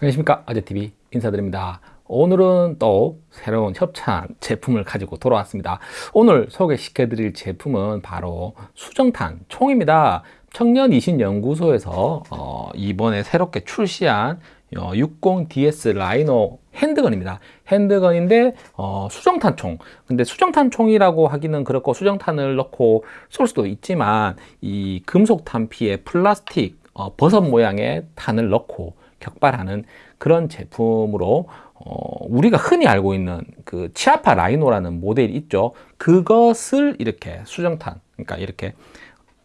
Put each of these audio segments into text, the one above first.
안녕하십니까. 아재TV 인사드립니다. 오늘은 또 새로운 협찬 제품을 가지고 돌아왔습니다. 오늘 소개시켜 드릴 제품은 바로 수정탄 총입니다. 청년이신연구소에서 어, 이번에 새롭게 출시한 어, 60DS 라이노 핸드건입니다. 핸드건인데 어, 수정탄 총. 근데 수정탄 총이라고 하기는 그렇고 수정탄을 넣고 쏠 수도 있지만 이 금속 탄피에 플라스틱 어, 버섯 모양의 탄을 넣고 격발하는 그런 제품으로 어, 우리가 흔히 알고 있는 그 치아파 라이노라는 모델이 있죠. 그것을 이렇게 수정탄 그러니까 이렇게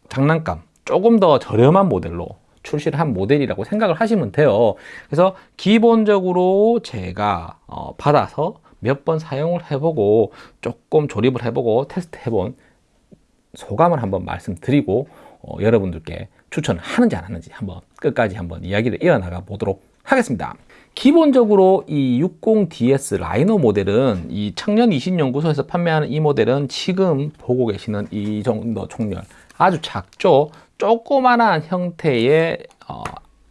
장난감 조금 더 저렴한 모델로 출시를 한 모델이라고 생각을 하시면 돼요. 그래서 기본적으로 제가 어, 받아서 몇 번 사용을 해보고 조금 조립을 해보고 테스트 해본 소감을 한번 말씀드리고 어, 여러분들께 추천하는지 안 하는지 한번 끝까지 한번 이야기를 이어나가 보도록 하겠습니다. 기본적으로 이 60DS 라이너 모델은 이 청년이신연구소에서 판매하는 이 모델은 지금 보고 계시는 이 정도 총열 아주 작죠? 조그만한 형태의 어,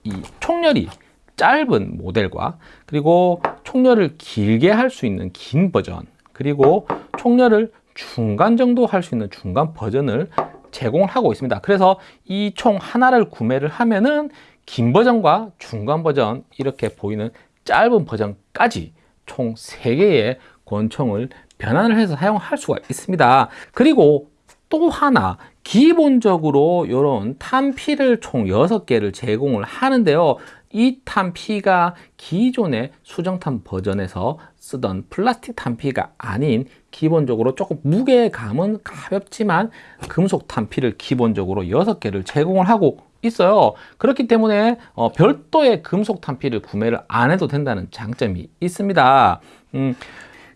이 총열이 짧은 모델과 그리고 총열을 길게 할 수 있는 긴 버전 그리고 총열을 중간 정도 할 수 있는 중간 버전을 제공을 하고 있습니다. 그래서 이 총 하나를 구매를 하면은 긴 버전과 중간 버전 이렇게 보이는 짧은 버전까지 총 3개의 권총을 변환을 해서 사용할 수가 있습니다. 그리고 또 하나 기본적으로 이런 탄피를 총 6개를 제공을 하는데요 이 탄피가 기존의 수정탄 버전에서 쓰던 플라스틱 탄피가 아닌 기본적으로 조금 무게감은 가볍지만 금속 탄피를 기본적으로 6개를 제공을 하고 있어요. 그렇기 때문에 어, 별도의 금속 탄피를 구매를 안 해도 된다는 장점이 있습니다. 음,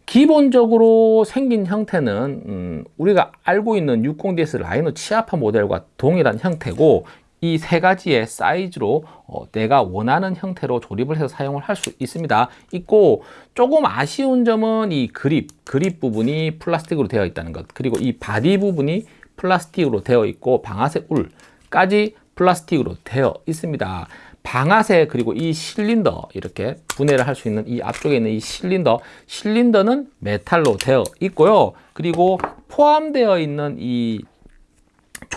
기본적으로 생긴 형태는 음, 우리가 알고 있는 60DS 라이노 치아파 모델과 동일한 형태고 이 세 가지의 사이즈로 어, 내가 원하는 형태로 조립을 해서 사용을 할 수 있습니다. 있고 조금 아쉬운 점은 이 그립 그립 부분이 플라스틱으로 되어 있다는 것. 그리고 이 바디 부분이 플라스틱으로 되어 있고 방아쇠 울까지 플라스틱으로 되어 있습니다. 방아쇠 그리고 이 실린더 이렇게 분해를 할 수 있는 이 앞쪽에 있는 이 실린더. 실린더는 메탈로 되어 있고요. 그리고 포함되어 있는 이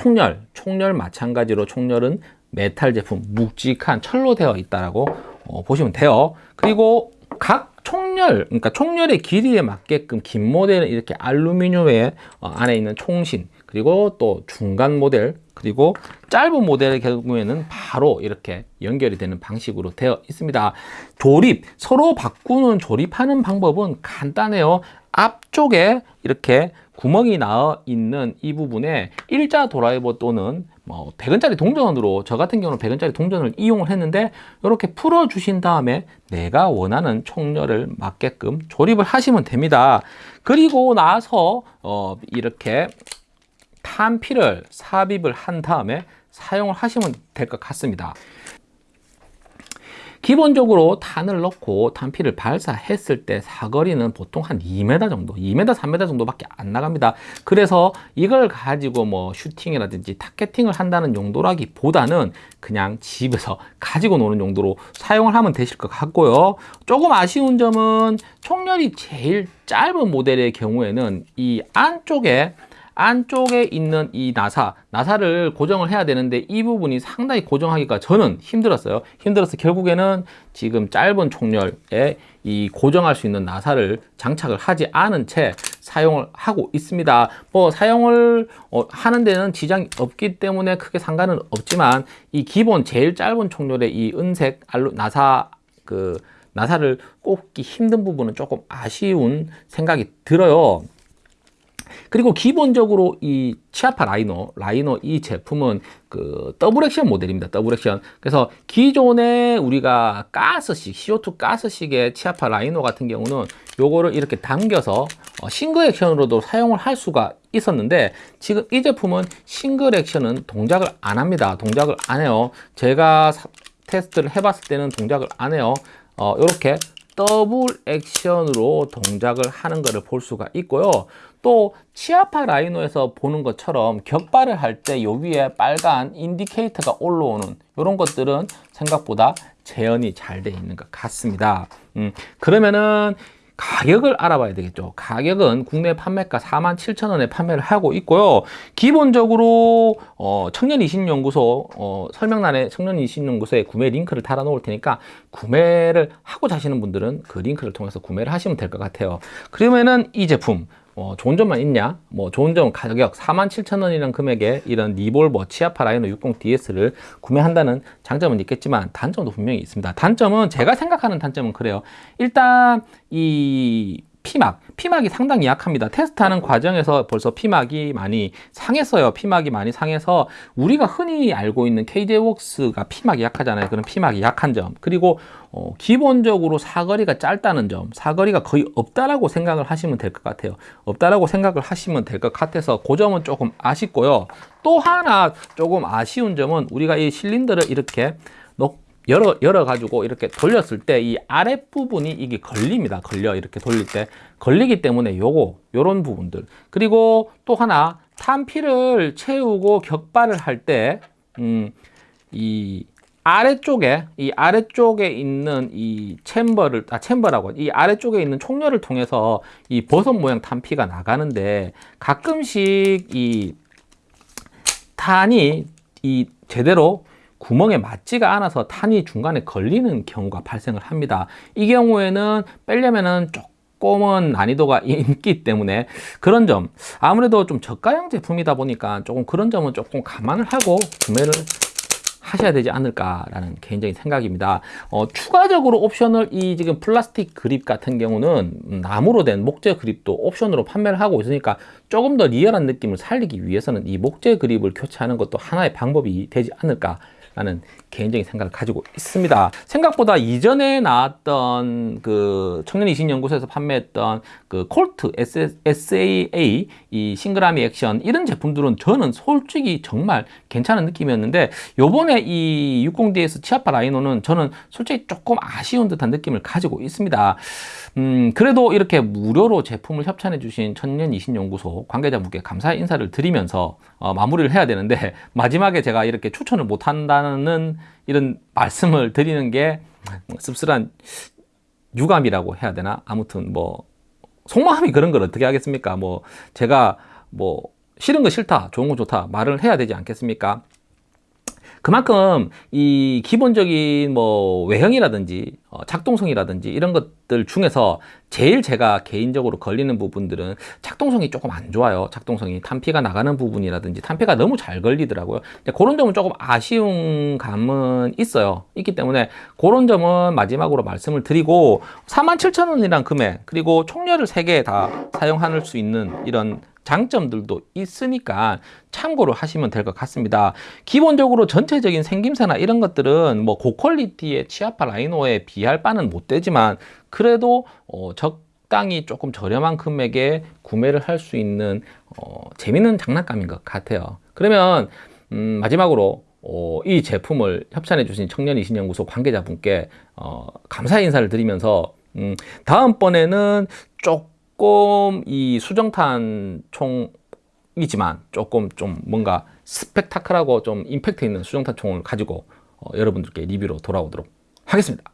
총열 총열 마찬가지로 총열은 메탈 제품 묵직한 철로 되어 있다라고 어, 보시면 돼요. 그리고 각 총열 그러니까 총열의 길이에 맞게끔 긴 모델은 이렇게 알루미늄에 어, 안에 있는 총신 그리고 또 중간 모델 그리고 짧은 모델의 경우에는 바로 이렇게 연결이 되는 방식으로 되어 있습니다. 조립 서로 바꾸는 조립하는 방법은 간단해요. 앞쪽에 이렇게 구멍이 나와 있는 이 부분에 일자 드라이버 또는 뭐 100원짜리 동전으로 저 같은 경우는 100원짜리 동전을 이용을 했는데 이렇게 풀어 주신 다음에 내가 원하는 총열을 맞게끔 조립을 하시면 됩니다. 그리고 나서 어 이렇게 탄피를 삽입을 한 다음에 사용을 하시면 될 것 같습니다 기본적으로 탄을 넣고 탄피를 발사했을 때 사거리는 보통 한 2m 정도 2m 3m 정도밖에 안 나갑니다. 그래서 이걸 가지고 뭐 슈팅이라든지 타겟팅을 한다는 용도라기 보다는 그냥 집에서 가지고 노는 용도로 사용을 하면 되실 것 같고요. 조금 아쉬운 점은 총열이 제일 짧은 모델의 경우에는 이 안쪽에 안쪽에 있는 이 나사 나사를 고정을 해야 되는데 이 부분이 상당히 고정하기가 저는 힘들었어요. 힘들어서 결국에는 지금 짧은 총열에 이 고정할 수 있는 나사를 장착을 하지 않은 채 사용을 하고 있습니다. 뭐 사용을 어, 하는 데는 지장이 없기 때문에 크게 상관은 없지만 이 기본 제일 짧은 총열의 이 은색 알루 나사 그 나사를 꼽기 힘든 부분은 조금 아쉬운 생각이 들어요 그리고 기본적으로 이 치아파 라이노, 라이노 이 제품은 그 더블 액션 모델입니다. 더블 액션. 그래서 기존에 우리가 가스식, CO2 가스식의 치아파 라이노 같은 경우는 요거를 이렇게 당겨서 어, 싱글 액션으로도 사용을 할 수가 있었는데 지금 이 제품은 싱글 액션은 동작을 안 합니다. 동작을 안 해요. 제가 테스트를 해봤을 때는 동작을 안 해요. 어, 이렇게 더블 액션으로 동작을 하는 것을 볼 수가 있고요 또 치아파 라이노에서 보는 것처럼 격발을 할 때 요 위에 빨간 인디케이터가 올라오는 이런 것들은 생각보다 재현이 잘 돼 있는 것 같습니다. 음, 그러면은 가격을 알아봐야 되겠죠. 가격은 국내 판매가 47,000원에 판매를 하고 있고요. 기본적으로 어, 청년이신연구소 어, 설명란에 청년이신연구소에 구매 링크를 달아 놓을 테니까 구매를 하고자 하시는 분들은 그 링크를 통해서 구매를 하시면 될 것 같아요. 그러면은 이 제품 어, 좋은 점만 있냐? 뭐 좋은 점 가격 47,000원이라는 금액에 이런 리볼버 치아파 라이노 60DS를 구매한다는 장점은 있겠지만 단점도 분명히 있습니다. 단점은 제가 생각하는 단점은 그래요. 일단 이 피막, 피막이 상당히 약합니다. 테스트하는 과정에서 벌써 피막이 많이 상했어요. 피막이 많이 상해서 우리가 흔히 알고 있는 KJ웍스가 피막이 약하잖아요. 그런 피막이 약한 점. 그리고 어, 기본적으로 사거리가 짧다는 점, 사거리가 거의 없다라고 생각을 하시면 될 것 같아요. 없다라고 생각을 하시면 될 것 같아서 그 점은 조금 아쉽고요. 또 하나 조금 아쉬운 점은 우리가 이 실린더를 이렇게 놓 열어, 열어 가지고 이렇게 돌렸을 때 이 아랫부분이 이게 걸립니다. 걸려. 이렇게 돌릴 때. 걸리기 때문에 요거, 요런 부분들. 그리고 또 하나, 탄피를 채우고 격발을 할 때, 음, 이 아래쪽에, 이 아래쪽에 있는 이 챔버를, 아, 챔버라고, 이 아래쪽에 있는 총열을 통해서 이 버섯 모양 탄피가 나가는데 가끔씩 이 탄이 이 제대로 구멍에 맞지가 않아서 탄이 중간에 걸리는 경우가 발생을 합니다. 이 경우에는 빼려면은 조금은 난이도가 있기 때문에 그런 점 아무래도 좀 저가형 제품이다 보니까 조금 그런 점은 조금 감안을 하고 구매를 하셔야 되지 않을까라는 개인적인 생각입니다. 어, 추가적으로 옵션을 이 지금 플라스틱 그립 같은 경우는 나무로 된 목재 그립도 옵션으로 판매를 하고 있으니까 조금 더 리얼한 느낌을 살리기 위해서는 이 목재 그립을 교체하는 것도 하나의 방법이 되지 않을까 라는 개인적인 생각을 가지고 있습니다. 생각보다 이전에 나왔던 그 청년이신연구소에서 판매했던 그 콜트 SAA 이 싱글아미 액션 이런 제품들은 저는 솔직히 정말 괜찮은 느낌이었는데 요번에 이 60DS 치아파 라이노는 저는 솔직히 조금 아쉬운 듯한 느낌을 가지고 있습니다. 음, 그래도 이렇게 무료로 제품을 협찬해 주신 천년이신연구소 관계자분께 감사의 인사를 드리면서 어, 마무리를 해야 되는데 마지막에 제가 이렇게 추천을 못 한다는 이런 말씀을 드리는 게 씁쓸한 유감이라고 해야 되나? 아무튼 뭐 속마음이 그런 걸 어떻게 하겠습니까? 뭐 제가 뭐 싫은 거 싫다, 좋은 거 좋다 말을 해야 되지 않겠습니까? 그만큼 이 기본적인 뭐 외형이라든지 어, 작동성이라든지 이런 것들 중에서 제일 제가 개인적으로 걸리는 부분들은 작동성이 조금 안 좋아요. 작동성이 탄피가 나가는 부분이라든지 탄피가 너무 잘 걸리더라고요. 그런 점은 조금 아쉬운 감은 있어요. 있기 때문에 그런 점은 마지막으로 말씀을 드리고 47,000원이란 금액 그리고 총열을 3개 다 사용할 수 있는 이런 장점들도 있으니까 참고를 하시면 될 것 같습니다. 기본적으로 전체적인 생김새나 이런 것들은 뭐 고퀄리티의 치아파 라이노에 비할 바는 못 되지만 그래도 어 적당히 조금 저렴한 금액에 구매를 할 수 있는 어 재밌는 장난감인 것 같아요. 그러면 음 마지막으로 어, 이 제품을 협찬해 주신 청년이신연구소 관계자분께 어, 감사 인사를 드리면서 음, 다음번에는 조금 조금 이 수정탄 총이지만 조금 좀 뭔가 스펙타클하고 좀 임팩트 있는 수정탄 총을 가지고 어, 여러분들께 리뷰로 돌아오도록 하겠습니다.